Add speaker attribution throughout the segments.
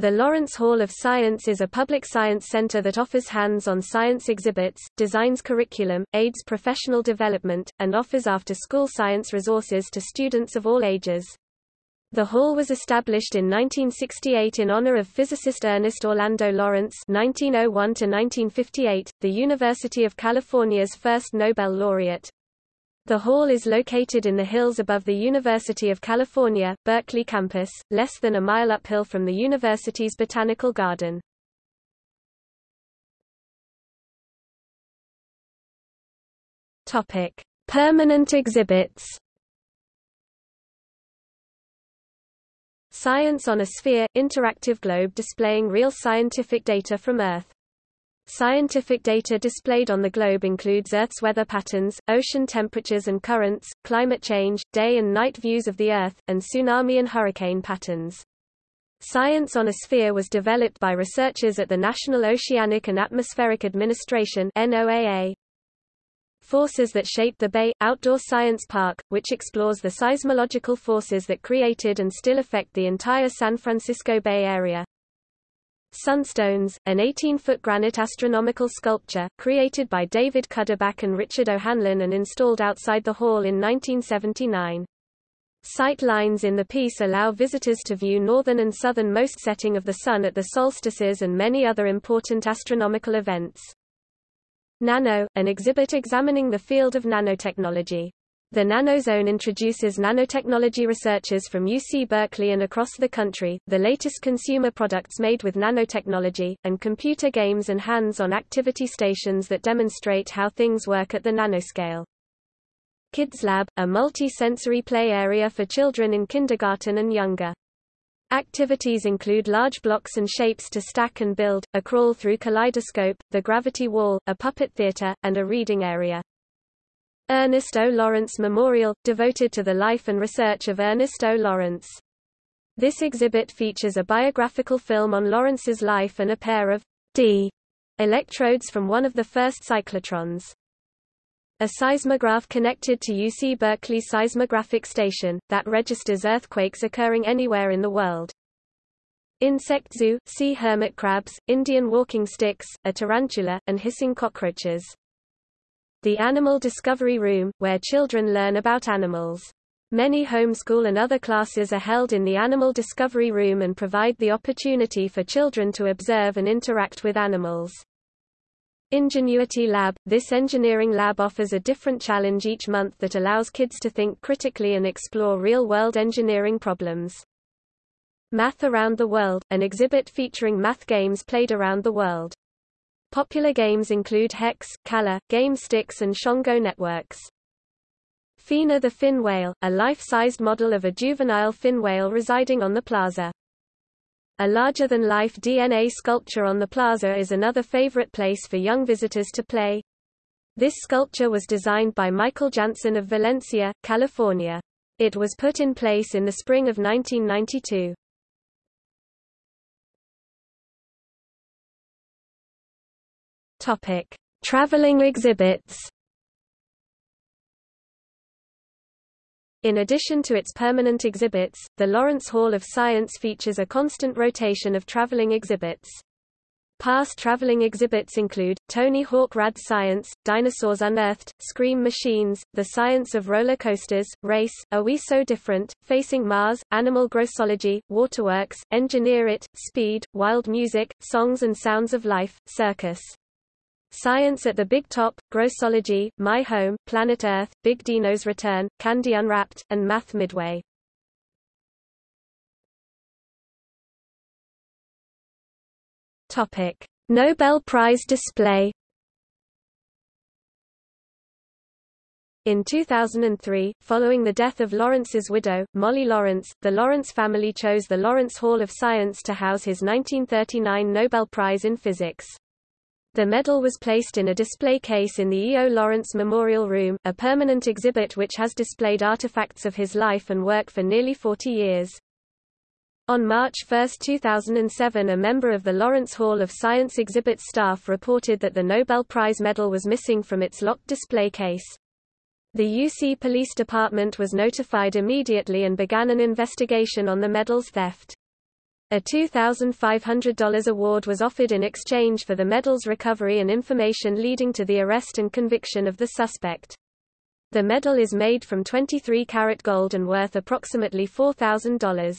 Speaker 1: The Lawrence Hall of Science is a public science center that offers hands-on science exhibits, designs curriculum, aids professional development, and offers after-school science resources to students of all ages. The hall was established in 1968 in honor of physicist Ernest Orlando Lawrence (1901–1958), the University of California's first Nobel laureate. The hall is located in the hills above the University of California, Berkeley campus, less than a mile uphill from the university's botanical garden. Topic: Permanent exhibits. Science on a Sphere – interactive globe displaying real scientific data from Earth. Scientific data displayed on the globe includes Earth's weather patterns, ocean temperatures and currents, climate change, day and night views of the Earth, and tsunami and hurricane patterns. Science on a Sphere was developed by researchers at the National Oceanic and Atmospheric Administration NOAA. Forces that Shape the Bay – Outdoor Science Park, which explores the seismological forces that created and still affect the entire San Francisco Bay Area. Sunstones, an 18-foot granite astronomical sculpture, created by David Cuddeback and Richard O'Hanlon and installed outside the hall in 1979. Sight lines in the piece allow visitors to view northern and southernmost setting of the Sun at the solstices and many other important astronomical events. Nano, an exhibit examining the field of nanotechnology. The Nanozone introduces nanotechnology researchers from UC Berkeley and across the country, the latest consumer products made with nanotechnology, and computer games and hands-on activity stations that demonstrate how things work at the nanoscale. Kids Lab, a multi-sensory play area for children in kindergarten and younger. Activities include large blocks and shapes to stack and build, a crawl through kaleidoscope, the gravity wall, a puppet theater, and a reading area. Ernest O. Lawrence Memorial, devoted to the life and research of Ernest O. Lawrence. This exhibit features a biographical film on Lawrence's life and a pair of D electrodes from one of the first cyclotrons. A seismograph connected to UC Berkeley Seismographic Station, that registers earthquakes occurring anywhere in the world. Insect Zoo, see hermit crabs, Indian walking sticks, a tarantula, and hissing cockroaches. The Animal Discovery Room, where children learn about animals. Many homeschool and other classes are held in the Animal Discovery Room and provide the opportunity for children to observe and interact with animals. Ingenuity Lab – This engineering lab offers a different challenge each month that allows kids to think critically and explore real-world engineering problems. Math Around the World – An exhibit featuring math games played around the world. Popular games include Hex, Kalah, Game Sticks and Shongo networks. Fina the fin whale, a life-sized model of a juvenile fin whale residing on the plaza. A larger-than-life DNA sculpture on the plaza is another favorite place for young visitors to play. This sculpture was designed by Michael Janssen of Valencia, California. It was put in place in the spring of 1992. Topic: Traveling exhibits. In addition to its permanent exhibits, the Lawrence Hall of Science features a constant rotation of traveling exhibits. Past traveling exhibits include, Tony Hawk Rad Science, Dinosaurs Unearthed, Scream Machines, The Science of Roller Coasters, Race, Are We So Different, Facing Mars, Animal Grossology, Waterworks, Engineer It, Speed, Wild Music, Songs and Sounds of Life, Circus. Science at the Big Top, Grossology, My Home, Planet Earth, Big Dino's Return, Candy Unwrapped, and Math Midway. Topic: Nobel Prize display. In 2003, following the death of Lawrence's widow, Molly Lawrence, the Lawrence family chose the Lawrence Hall of Science to house his 1939 Nobel Prize in Physics. The medal was placed in a display case in the E.O. Lawrence Memorial Room, a permanent exhibit which has displayed artifacts of his life and work for nearly 40 years. On March 1, 2007 a member of the Lawrence Hall of Science exhibit staff reported that the Nobel Prize medal was missing from its locked display case. The UC Police Department was notified immediately and began an investigation on the medal's theft. A $2,500 award was offered in exchange for the medal's recovery and information leading to the arrest and conviction of the suspect. The medal is made from 23-carat gold and worth approximately $4,000.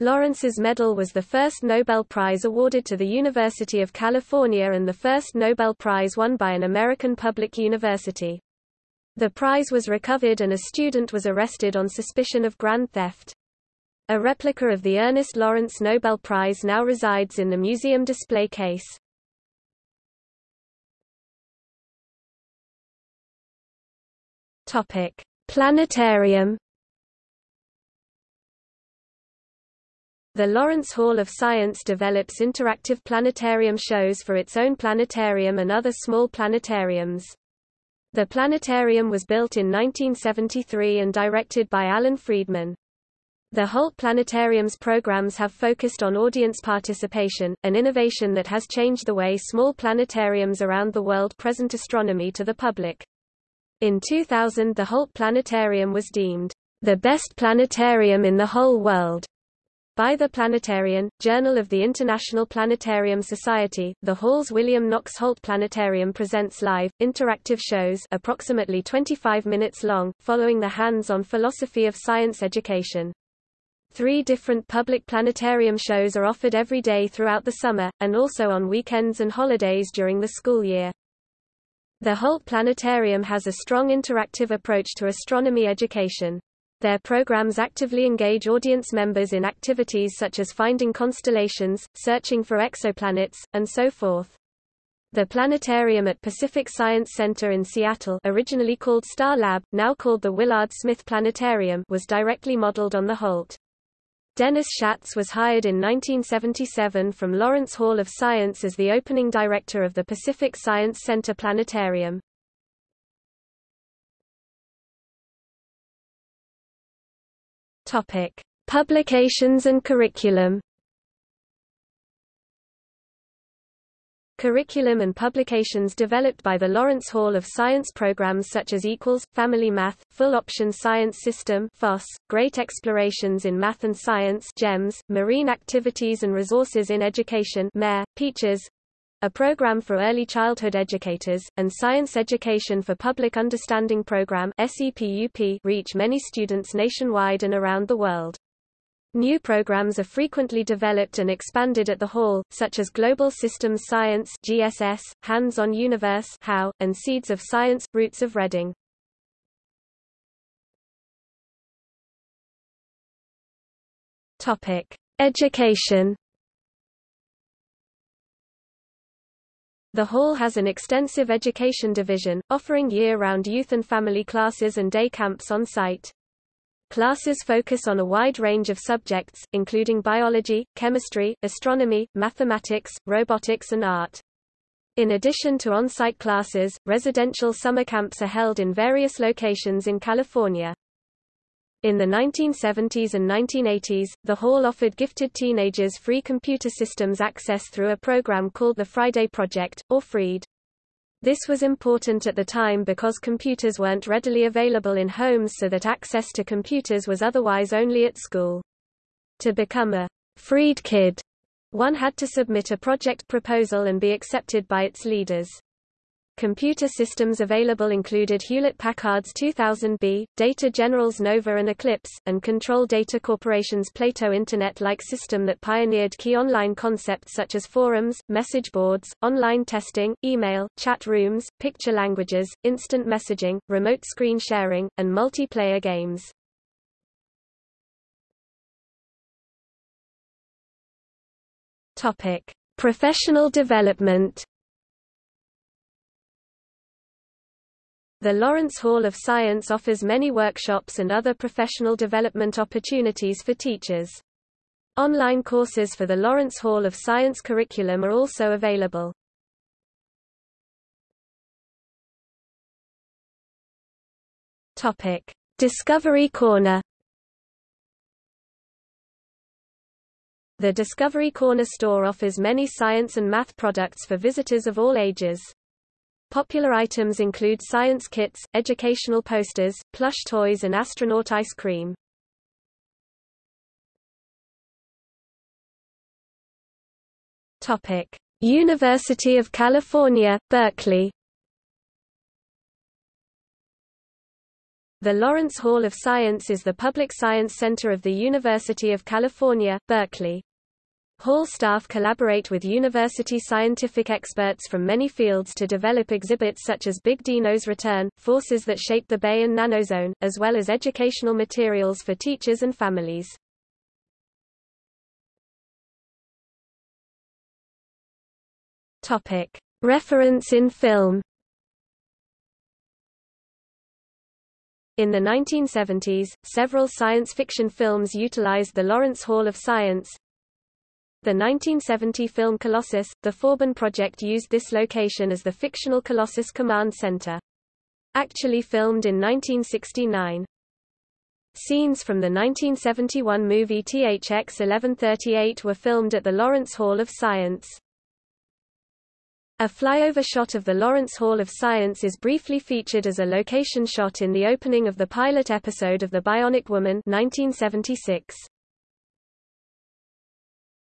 Speaker 1: Lawrence's medal was the first Nobel Prize awarded to the University of California and the first Nobel Prize won by an American public university. The prize was recovered and a student was arrested on suspicion of grand theft. A replica of the Ernest Lawrence Nobel Prize now resides in the museum display case. Topic: Planetarium. The Lawrence Hall of Science develops interactive planetarium shows for its own planetarium and other small planetariums. The planetarium was built in 1973 and directed by Alan Friedman. The Holt Planetarium's programs have focused on audience participation, an innovation that has changed the way small planetariums around the world present astronomy to the public. In 2000 the Holt Planetarium was deemed the best planetarium in the whole world by the Planetarian, Journal of the International Planetarium Society, the Hall's William Knox Holt Planetarium presents live, interactive shows approximately 25 minutes long, following the hands-on philosophy of science education. Three different public planetarium shows are offered every day throughout the summer, and also on weekends and holidays during the school year. The Holt Planetarium has a strong interactive approach to astronomy education. Their programs actively engage audience members in activities such as finding constellations, searching for exoplanets, and so forth. The planetarium at Pacific Science Center in Seattle originally called Star Lab, now called the Willard Smith Planetarium was directly modeled on the Holt. Dennis Schatz was hired in 1977 from Lawrence Hall of Science as the opening director of the Pacific Science Center Planetarium. Topic: Publications and curriculum. Curriculum and publications developed by the Lawrence Hall of Science programs such as Equals, Family Math, Full Option Science System FOSS, Great Explorations in Math and Science GEMS, Marine Activities and Resources in Education MARE, Peaches, a program for early childhood educators, and Science Education for Public Understanding program SEPUP reach many students nationwide and around the world. New programs are frequently developed and expanded at the Hall, such as Global Systems Science GSS, Hands-on Universe HOU, and Seeds of Science, Roots of Reading. Topic. Education The Hall has an extensive education division, offering year-round youth and family classes and day camps on site. Classes focus on a wide range of subjects, including biology, chemistry, astronomy, mathematics, robotics and art. In addition to on-site classes, residential summer camps are held in various locations in California. In the 1970s and 1980s, the Hall offered gifted teenagers free computer systems access through a program called the Friday Project, or FREED. This was important at the time because computers weren't readily available in homes so that access to computers was otherwise only at school. To become a freed kid, one had to submit a project proposal and be accepted by its leaders. Computer systems available included Hewlett-Packard's 2000B, Data General's Nova and Eclipse, and Control Data Corporation's Plato Internet-like system that pioneered key online concepts such as forums, message boards, online testing, email, chat rooms, picture languages, instant messaging, remote screen sharing, and multiplayer games. Topic: Professional development The Lawrence Hall of Science offers many workshops and other professional development opportunities for teachers. Online courses for the Lawrence Hall of Science curriculum are also available. Topic: Discovery Corner. The Discovery Corner store offers many science and math products for visitors of all ages. Popular items include science kits, educational posters, plush toys and astronaut ice cream. Topic: University of California, Berkeley. The Lawrence Hall of Science is the public science center of the University of California, Berkeley. Hall staff collaborate with university scientific experts from many fields to develop exhibits such as Big Dino's Return, Forces That Shape the Bay and Nanozone, as well as educational materials for teachers and families. Topic. Reference in film In the 1970s, several science fiction films utilized the Lawrence Hall of Science, the 1970 film Colossus, the Forbin project used this location as the fictional Colossus Command Center. Actually filmed in 1969. Scenes from the 1971 movie THX 1138 were filmed at the Lawrence Hall of Science. A flyover shot of the Lawrence Hall of Science is briefly featured as a location shot in the opening of the pilot episode of The Bionic Woman 1976.